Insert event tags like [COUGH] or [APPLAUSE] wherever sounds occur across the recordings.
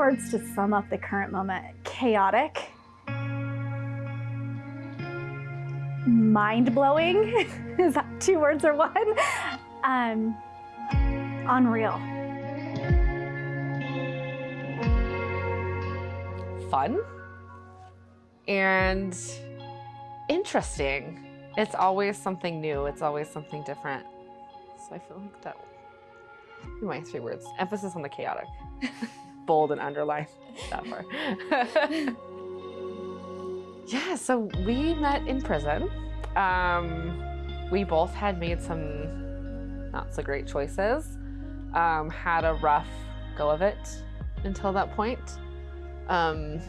Words to sum up the current moment chaotic, mind blowing. [LAUGHS] Is that two words or one? Um, unreal. Fun and interesting. It's always something new, it's always something different. So I feel like that my three words. Emphasis on the chaotic. [LAUGHS] Bold and underline that part. [LAUGHS] yeah, so we met in prison. Um, we both had made some not so great choices. Um, had a rough go of it until that point. Um,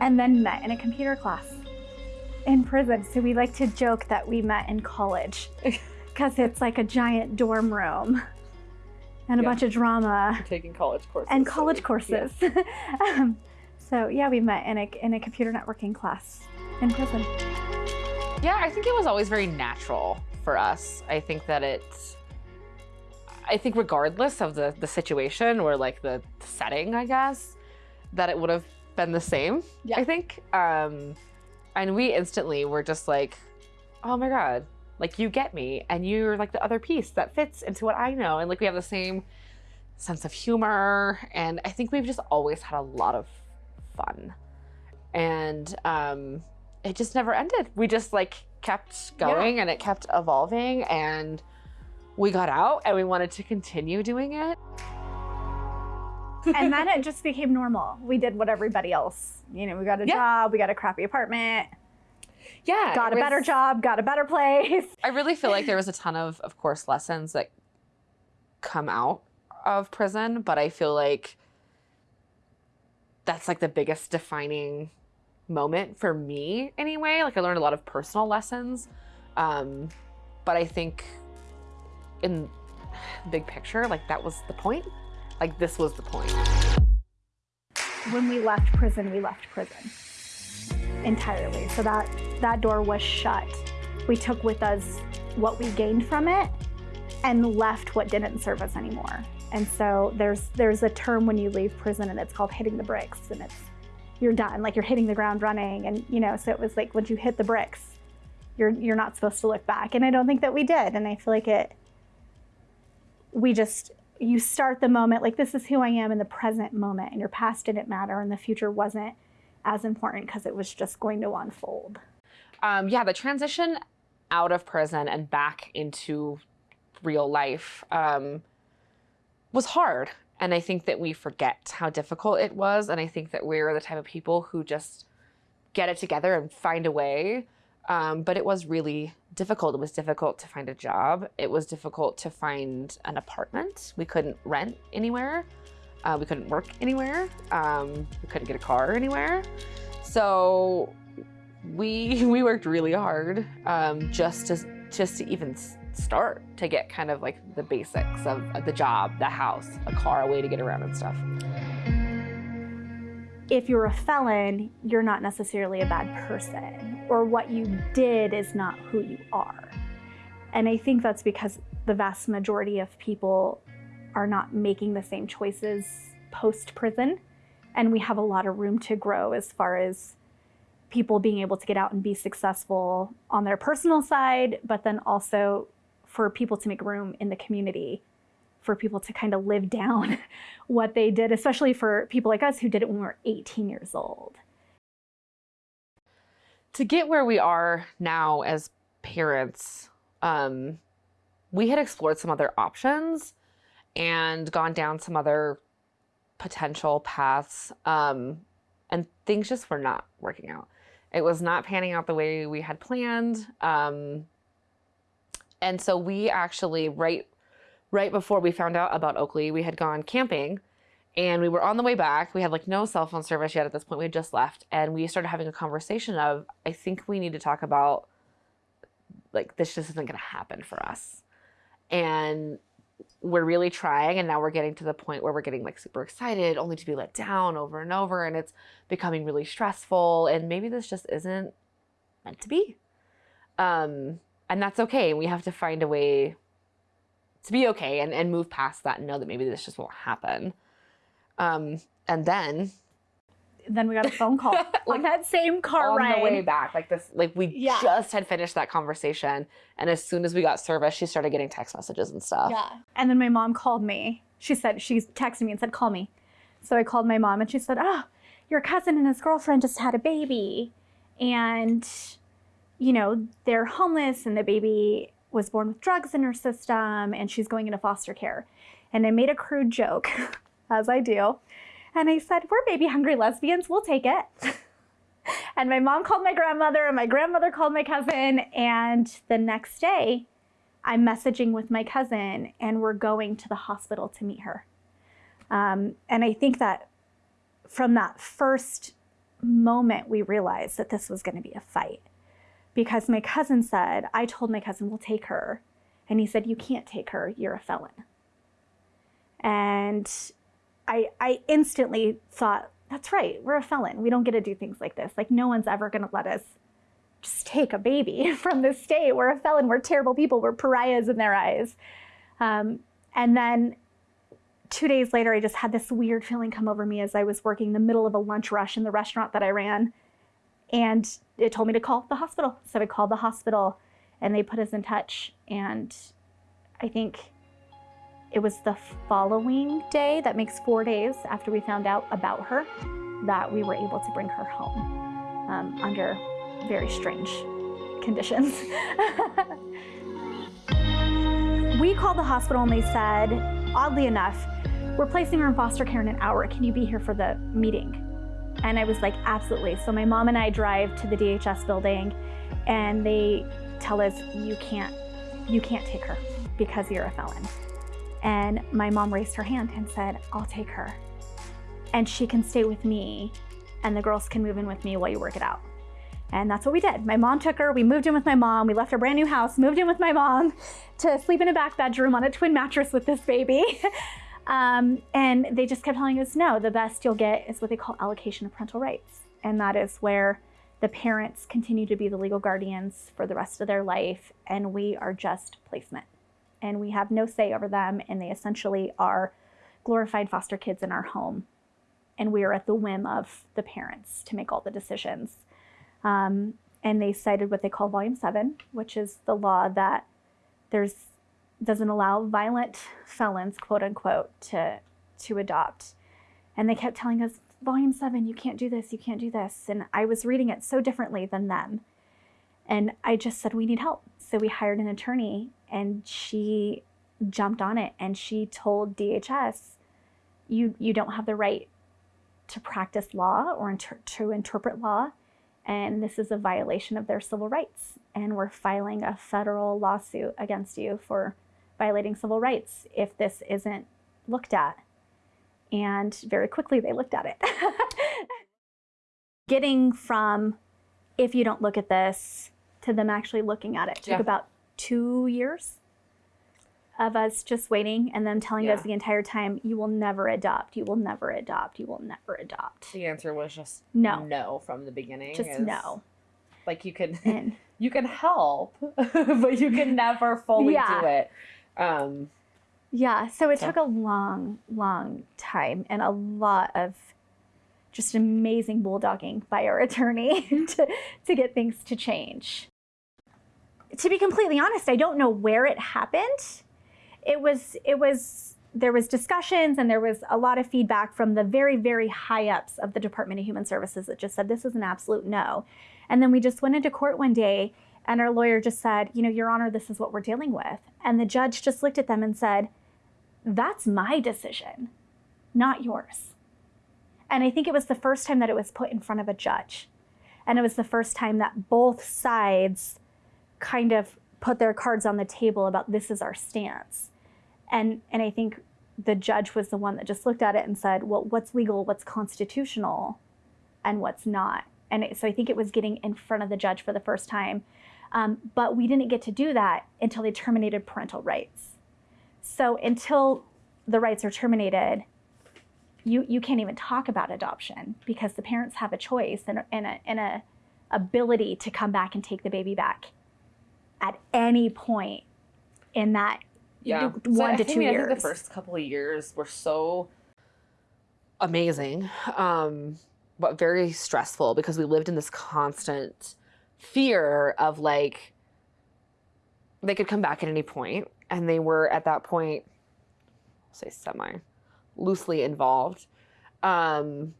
and then met in a computer class in prison. So we like to joke that we met in college [LAUGHS] because it's like a giant dorm room and a Yeah. bunch of drama taking college courses. and college we- courses. [LAUGHS] um, so yeah, we met in a, in a computer networking class in prison. Yeah, I think it was always very natural for us. I think that it's, I think regardless of the, the situation or like the setting, I guess, that it would have been the same, Yeah. I think. Um, and we instantly were just like, oh my God, like you get me. And you're like the other piece that fits into what I know. And like we have the same sense of humor. And I think we've just always had a lot of fun. And um, it just never ended. We just like kept going and it kept evolving and we got out and we wanted to continue doing it. and then it [LAUGHS] just became normal. We did what everybody else, you know, we got a Yeah. job, we got a crappy apartment, Yeah. got a better job, got a better place. [LAUGHS] I really feel like there [LAUGHS] was a ton of, of course, lessons that come out of prison, but I feel like that's like the biggest defining moment for me anyway. Like I learned a lot of personal lessons. Um, but I think in big picture, like that was the point. Like this was the point. when we left prison, we left prison entirely. So that that door was shut. We took with us what we gained from it and left what didn't serve us anymore. And so there's there's a term when you leave prison and it's called hitting the bricks and it's you're done like you're hitting the ground running and you know so it was like once you hit the bricks you're you're not supposed to look back and I don't think that we did and I feel like it we just you start the moment like this is who I am in the present moment and your past didn't matter and the future wasn't as important because it was just going to unfold. um, yeah, the transition out of prison and back into real life um, was hard. And I think that we forget how difficult it was. And I think that we're the type of people who just get it together and find a way. Um, but it was really difficult. It was difficult to find a job. It was difficult to find an apartment. We couldn't rent anywhere. Uh, we couldn't work anywhere. Um, we couldn't get a car anywhere. So we [LAUGHS] we worked really hard um, just to just to even start to get kind of like the basics of, of the job, the house, a car, a way to get around and stuff. If you're a felon, you're not necessarily a bad person, or what you did is not who you are. And I think that's because the vast majority of people are not making the same choices post prison. And we have a lot of room to grow as far as people being able to get out and be successful on their personal side, but then also for people to make room in the community for people to kind of live [LAUGHS] down what they did, especially for people like us who did it when we were 18 years old. To get where we are now as parents, um, we had explored some other options and gone down some other potential paths, um, and things just were not working out. It was not panning out the way we had planned. Um, and so we actually right right before we found out about Oakley, we had gone camping and we were on the way back. We had like no cell phone service yet at this point. We had just left and we started having a conversation of I think we need to talk about like this just isn't going to happen for us. And we're really trying and now we're getting to the point where we're getting like super excited only to be let down over and over and it's becoming really stressful and maybe this just isn't meant to be. Um and that's okay. We have to find a way to be okay and, and move past that and know that maybe this just won't happen. Um, And then then we got a phone call [LAUGHS] on that same car on ride. the way back, like this, like we Yeah. just had finished that conversation, and as soon as we got service, she started getting text messages and stuff. Yeah. And then my mom called me. She said, she texted me and said, call me. So I called my mom and she said, oh, your cousin and his girlfriend just had a baby. And, you know, they're homeless and the baby was born with drugs in her system and she's going into foster care. And I made a crude joke, [LAUGHS] as I do. And I said, we're baby hungry lesbians. We'll take it. [LAUGHS] and my mom called my grandmother and my grandmother called my cousin. And the next day, I'm messaging with my cousin and we're going to the hospital to meet her. Um, and I think that from that first moment, we realized that this was going to be a fight because my cousin said, I told my cousin, we'll take her. And he said, You can't take her, you're a felon. And I, I instantly thought, That's right, we're a felon. We don't get to do things like this. Like, no one's ever going to let us just take a baby [LAUGHS] from the state. We're a felon. We're terrible people. We're pariahs in their eyes. Um, and then two days later, I just had this weird feeling come over me as I was working the middle of a lunch rush in the restaurant that I ran. And it told me to call the hospital. So I called the hospital and they put us in touch. And I think it was the following day, that makes four days after we found out about her, that we were able to bring her home um, under very strange conditions. [LAUGHS] we called the hospital and they said, oddly enough, we're placing her in foster care in an hour. Can you be here for the meeting? And I was like, absolutely. So my mom and I drive to the DHS building and they tell us you can't you can't take her because you're a felon. And my mom raised her hand and said, I'll take her. And she can stay with me and the girls can move in with me while you work it out. And that's what we did. My mom took her, we moved in with my mom, we left our brand new house, moved in with my mom [LAUGHS] to sleep in a back bedroom on a twin mattress with this baby. [LAUGHS] um, and they just kept telling us, no, the best you'll get is what they call allocation of parental rights. And that is where the parents continue to be the legal guardians for the rest of their life, and we are just placement. And we have no say over them, and they essentially are glorified foster kids in our home. And we are at the whim of the parents to make all the decisions. Um, and they cited what they call Volume 7, which is the law that there's doesn't allow violent felons, quote unquote, to to adopt. And they kept telling us, Volume 7, you can't do this, you can't do this. And I was reading it so differently than them. And I just said, we need help. So we hired an attorney and she jumped on it and she told DHS, you, you don't have the right to practice law or inter- to interpret law and this is a violation of their civil rights. And we're filing a federal lawsuit against you for violating civil rights if this isn't looked at. And very quickly they looked at it. [LAUGHS] Getting from if you don't look at this to them actually looking at it took Yeah. about two years of us just waiting and them telling us the entire time, you will never adopt, you will never adopt, you will never adopt. The answer was just No. no from the beginning. Just is, no. Like you can And [LAUGHS] you can help, [LAUGHS] but you can never fully Yeah. do it. Um, Yeah, so it So- took a long, long time and a lot of just amazing bulldogging by our attorney [LAUGHS] to, to get things to change. To be completely honest, I don't know where it happened. It was, it was, there was discussions and there was a lot of feedback from the very, very high ups of the Department of Human Services that just said this is an absolute no. And then we just went into court one day and our lawyer just said, you know, Your Honor, this is what we're dealing with. And the judge just looked at them and said, that's my decision, not yours. And I think it was the first time that it was put in front of a judge. And it was the first time that both sides kind of put their cards on the table about this is our stance. And and I think the judge was the one that just looked at it and said, well, what's legal, what's constitutional, and what's not. And it, so I think it was getting in front of the judge for the first time. Um, but we didn't get to do that until they terminated parental rights. So until the rights are terminated, you, you can't even talk about adoption because the parents have a choice and, and, a, and a ability to come back and take the baby back at any point in that yeah, one so to two I mean, I years. think the first couple of years were so amazing, um, but very stressful because we lived in this constant fear of like they could come back at any point, and they were at that point, I'll say semi loosely involved. Um,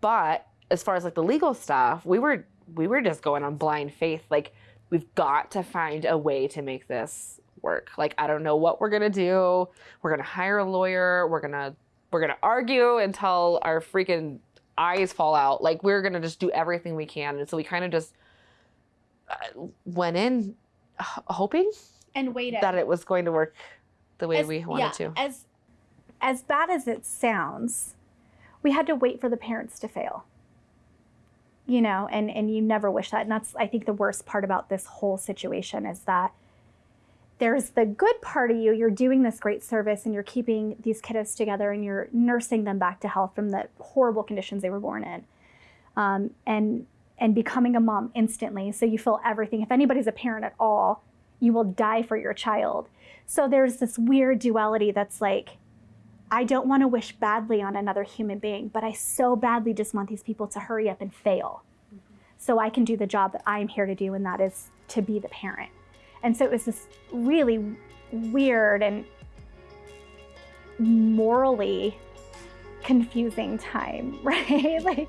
but as far as like the legal stuff, we were we were just going on blind faith. Like we've got to find a way to make this work. Like I don't know what we're gonna do. We're gonna hire a lawyer. We're gonna we're gonna argue until our freaking eyes fall out. Like we're gonna just do everything we can. And so we kind of just uh, went in hoping And waited. that it was going to work the way as, we wanted yeah, to. As as bad as it sounds, we had to wait for the parents to fail. You know, and and you never wish that. And that's I think the worst part about this whole situation is that there's the good part of you. You're doing this great service and you're keeping these kiddos together and you're nursing them back to health from the horrible conditions they were born in. Um, and and becoming a mom instantly. So you feel everything. If anybody's a parent at all, you will die for your child. So there's this weird duality that's like, I don't want to wish badly on another human being, but I so badly just want these people to hurry up and fail so I can do the job that I'm here to do, and that is to be the parent. And so it was this really weird and morally confusing time, [LAUGHS] right? like,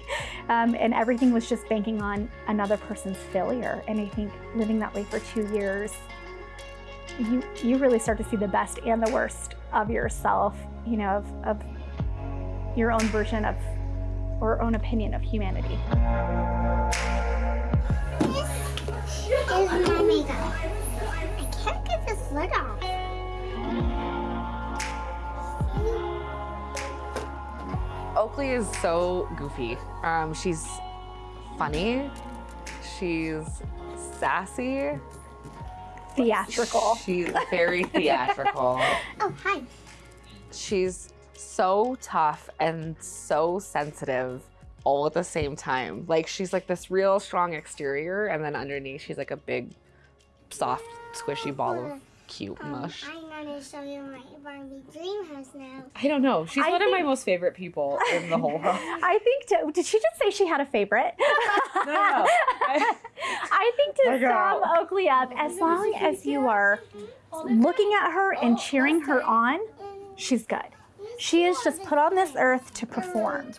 um, and everything was just banking on another person's failure. And I think living that way for two years, you you really start to see the best and the worst of yourself, you know, of, of your own version of or own opinion of humanity. This is my makeup. I can't get this lid off. Oakley is so goofy. Um, she's funny. She's sassy. Theatrical. She's very theatrical. [LAUGHS] Oh, hi. She's so tough and so sensitive all at the same time. Like she's like this real strong exterior, and then underneath she's like a big, soft, squishy ball of cute Um, mush. I'm gonna show you my Barbie dream house now. I don't know. She's I one of my most favorite people in the whole house. [LAUGHS] I think, to, did she just say she had a favorite? [LAUGHS] No, no. [LAUGHS] I- I think to My sum Oakley up, as long as you are looking at her and cheering her on, she's good. She is just put on this earth to perform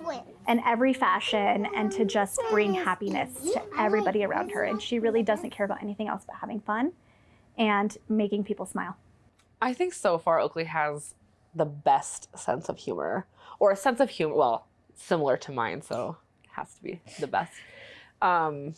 in every fashion and to just bring happiness to everybody around her. And she really doesn't care about anything else but having fun and making people smile. I think so far Oakley has the best sense of humor, or a sense of humor. Well, similar to mine, so it has to be the best. Um,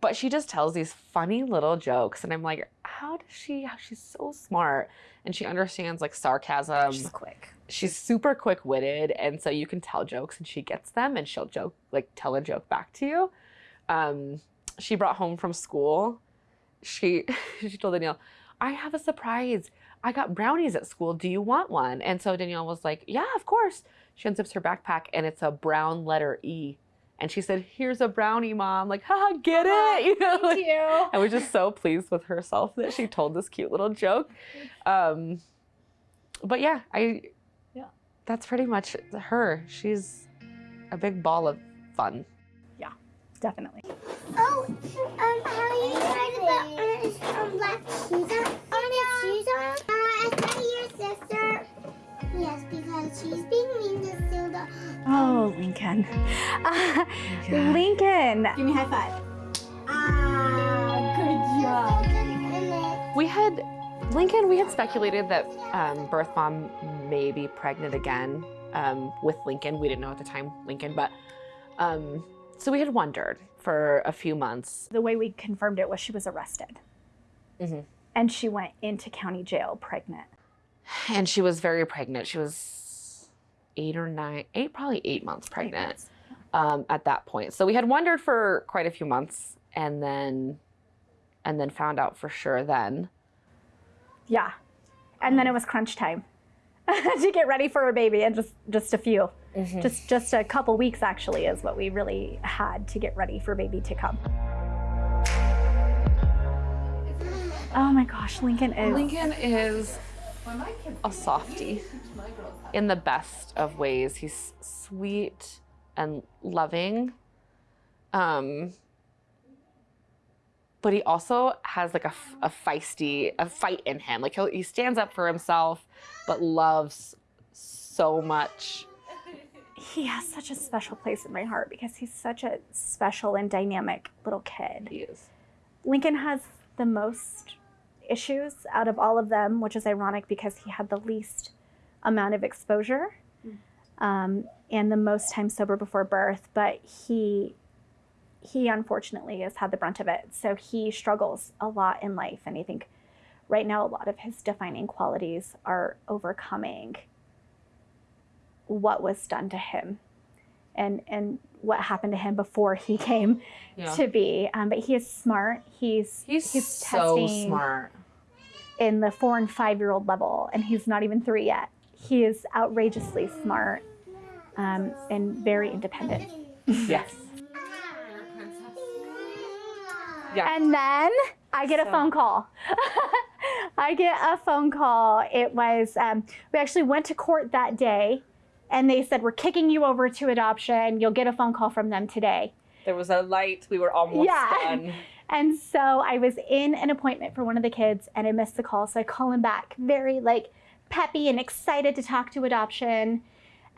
but she just tells these funny little jokes, and I'm like, how does she? How she's so smart, and she understands like sarcasm. she's quick. she's super quick witted, and so you can tell jokes, and she gets them, and she'll joke like tell a joke back to you. Um, she brought home from school. She [LAUGHS] she told Danielle, "I have a surprise. I got brownies at school. Do you want one?" And so Danielle was like, "Yeah, of course." She unzips her backpack, and it's a brown letter E. And she said, "Here's a brownie, mom." Like, haha, get it? [LAUGHS] You know, like- you. I was just so pleased with herself that she told this cute little joke. Um, but yeah, I Yeah. that's pretty much her. She's a big ball of fun. Definitely. Oh, um, how you try to put um, black shoes on? Orange shoes on? Uh, is that your sister? Yes, because she's being mean to Silda. Oh, Lincoln. [LAUGHS] Uh, Lincoln. Give me a high five. Ah, good job. We had Lincoln. We had speculated that um, birth mom may be pregnant again um, with Lincoln. We didn't know at the time Lincoln, but um, so we had wondered for a few months. The way we confirmed it was she was arrested. Mhm. And she went into county jail pregnant. and she was very pregnant. She was eight or nine, eight, probably eight months pregnant um, at that point. So we had wondered for quite a few months, and then, and then found out for sure then. Yeah. And then it was crunch time [LAUGHS] to get ready for a baby and just just a few. Just just a couple weeks actually is what we really had to get ready for baby to come. Oh my gosh, Lincoln is Lincoln is a softie in the best of ways. He's sweet and loving. Um, but he also has like a feisty, a fight in him. Like he'll, he stands up for himself, but loves so much. He has such a special place in my heart because he's such a special and dynamic little kid. He is. Lincoln has the most issues out of all of them, which is ironic because he had the least amount of exposure um, and the most time sober before birth. But he he unfortunately has had the brunt of it, so he struggles a lot in life. And I think right now a lot of his defining qualities are overcoming what was done to him and and what happened to him before he [LAUGHS] came Yeah. to be. Um, but he is smart. He's He's, he's so testing smart. in the four and five year old level, and he's not even three yet. He is outrageously smart um, and very independent. Yes. [LAUGHS] Yeah. And then I get a phone call. [LAUGHS] I get a phone call. It was, um, we actually went to court that day, and they said, We're kicking you over to adoption. You'll get a phone call from them today. There was a light. We were almost Yeah. [LAUGHS] done. And so I was in an appointment for one of the kids and I missed the call. So I call him back, very like peppy and excited to talk to adoption.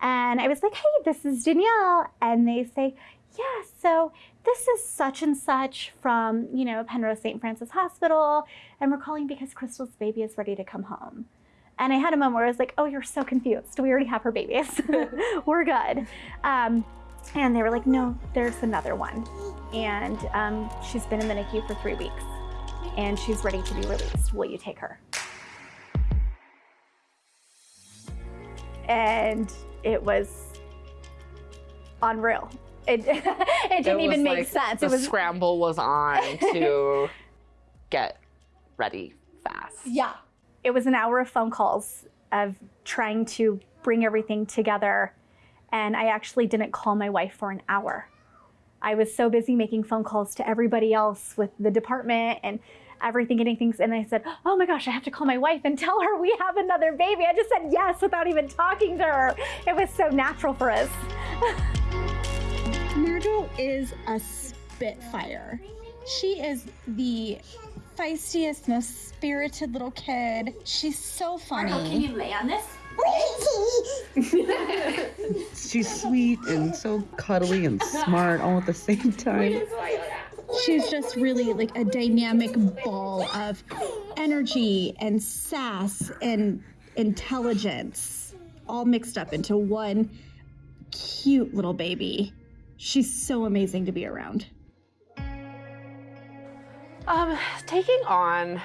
And I was like, hey, this is Danielle. And they say, yeah, so this is such and such from, you know, Penrose St. Francis Hospital. And we're calling because Crystal's baby is ready to come home. And I had a moment where I was like, oh, you're so confused. We already have her babies. [LAUGHS] [LAUGHS] we're good. Um, and they were like, no, there's another one and um, she's been in the NICU for three weeks, and she's ready to be released. Will you take her? And it was unreal. It, [LAUGHS] it didn't It even make like sense. The It was scramble was on to get ready fast. yeah. It was an hour of phone calls of trying to bring everything together, and I actually didn't call my wife for an hour. I was so busy making phone calls to everybody else with the department and everything, getting things. And I said, Oh my gosh, I have to call my wife and tell her we have another baby. I just said yes without even talking to her. It was so natural for us. Margot is a spitfire. She is the feistiest, most spirited little kid. She's so funny. Arnold, can you lay on this? [LAUGHS] She's sweet and so cuddly and smart all at the same time. She's just really like a dynamic ball of energy and sass and intelligence all mixed up into one cute little baby. She's so amazing to be around. Um, taking on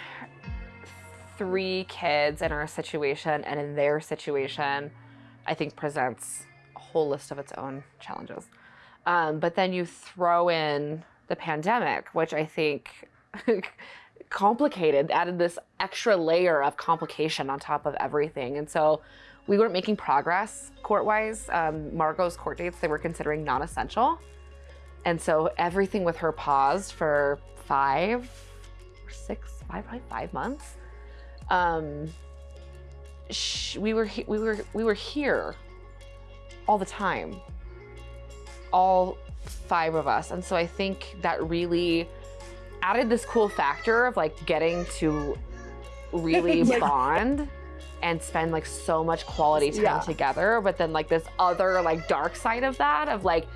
three kids in our situation and in their situation, I think presents a whole list of its own challenges. Um, but then you throw in the pandemic, which I think [LAUGHS] complicated, added this extra layer of complication on top of everything. And so we weren't making progress court wise. Um, Margot's court dates, they were considering non essential. And so everything with her paused for five or six, five, probably five months. Um, sh- we were we were we were here all the time, all five of us, and so I think that really added this cool factor of like getting to really [LAUGHS] Yeah. bond and spend like so much quality time Yeah. together but then like this other like dark side of that of like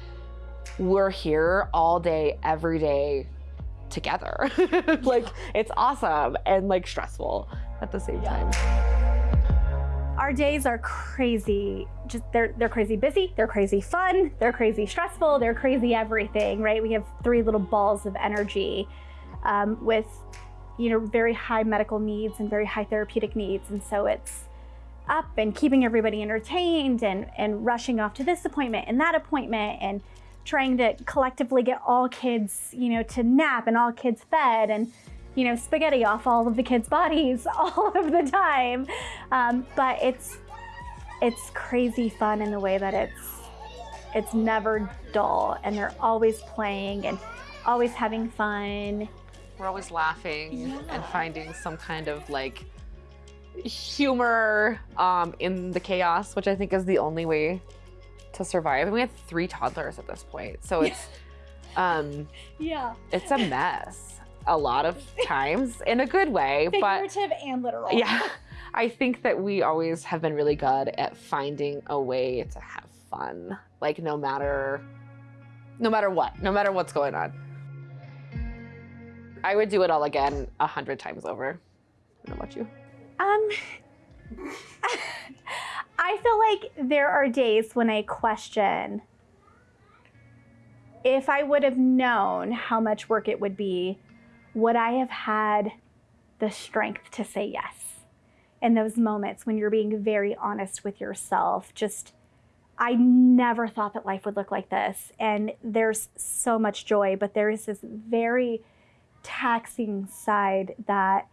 we're here all day every day together [LAUGHS] like it's awesome and like stressful at the same time Our days are crazy. Just they're they're crazy busy, they're crazy fun, they're crazy stressful, they're crazy everything, right? We have three little balls of energy um, with you know very high medical needs and very high therapeutic needs, and so it's up and keeping everybody entertained and and rushing off to this appointment and that appointment and trying to collectively get all kids you know to nap and all kids fed and you know spaghetti off all of the kids bodies [LAUGHS] all of the time. Um, but it's it's crazy fun in the way that it's it's never dull and they're always playing and always having fun. We're always laughing and finding some kind of like humor um, in the chaos, which I think is the only way to survive. And we have three toddlers at this point, so it's [LAUGHS] um, Yeah. it's a mess a lot of [LAUGHS] times in a good way, but Figurative and literal. yeah, [LAUGHS] I think that we always have been really good at finding a way to have fun, like no matter, no matter what, no matter what's going on. I would do it all again a hundred times over. I don't know about you. Um, I feel like there are days when I question if I would have known how much work it would be, would I have had the strength to say yes? In those moments when you're being very honest with yourself, just I never thought that life would look like this. And there's so much joy, but there is this very taxing side that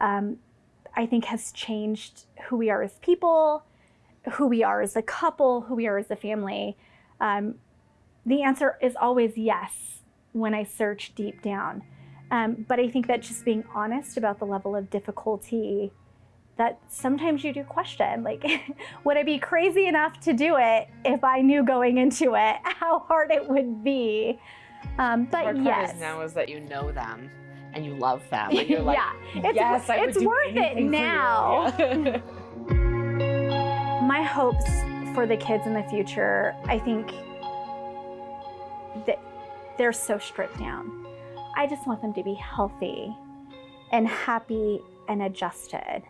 um, I think has changed who we are as people, who we are as a couple, who we are as a family. Um, the answer is always yes when I search deep down. Um, but I think that just being honest about the level of difficulty that sometimes you do question like, [LAUGHS] would I be crazy enough to do it if I knew going into it [LAUGHS] how hard it would be? Um, The but hard part yes. is now is that you know them and you love them and you're [LAUGHS] like, yeah, it's, yes, I it's worth it anything for you." now. Yeah. [LAUGHS] [LAUGHS] my hopes for the kids in the future, I think that they're so stripped down. I just want them to be healthy and happy and adjusted.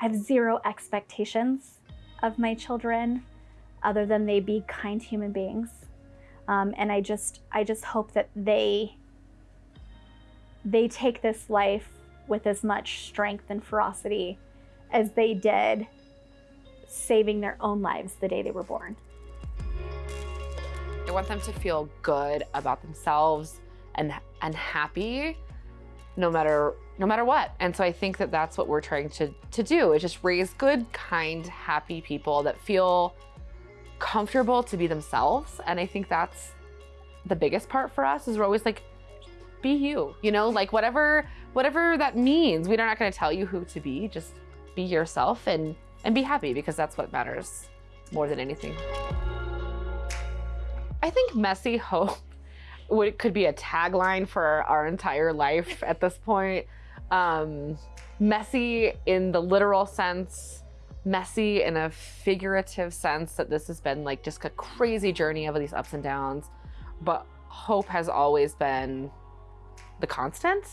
I have zero expectations of my children other than they be kind human beings. Um, and I just I just hope that they they take this life with as much strength and ferocity as they did saving their own lives the day they were born. I want them to feel good about themselves and and happy no matter no matter what. And so I think that that's what we're trying to to do is just raise good, kind, happy people that feel comfortable to be themselves. And I think that's the biggest part for us is we're always like be you, you know, like whatever whatever that means. We're not going to tell you who to be, just be yourself and and be happy because that's what matters more than anything. I think messy hope [LAUGHS] would could be a tagline for our entire life at this point. Um, messy in the literal sense, messy in a figurative sense that this has been like just a crazy journey of these ups and downs. But hope has always been the constant.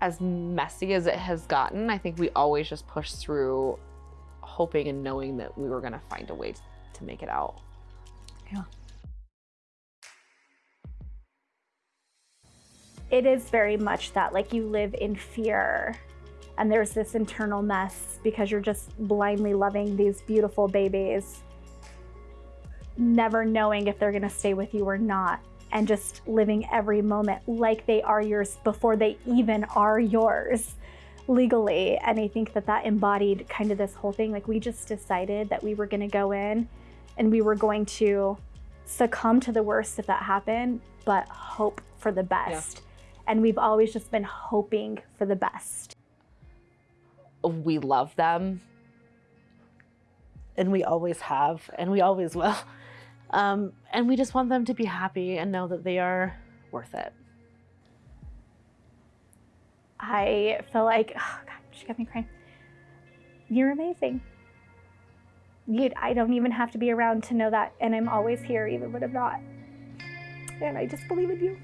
As messy as it has gotten, I think we always just push through hoping and knowing that we were going to find a way to make it out. Yeah. It is very much that, like, you live in fear and there's this internal mess because you're just blindly loving these beautiful babies, never knowing if they're going to stay with you or not, and just living every moment like they are yours before they even are yours legally. And I think that that embodied kind of this whole thing. Like, we just decided that we were going to go in and we were going to succumb to the worst if that happened, but hope for the best. And we've always just been hoping for the best. we love them and we always have and we always will [LAUGHS] um, and we just want them to be happy and know that they are worth it I feel like, oh God, she got me crying. You're amazing. You, I don't even have to be around to know that. And I'm always here, even when I'm not. And I just believe in you.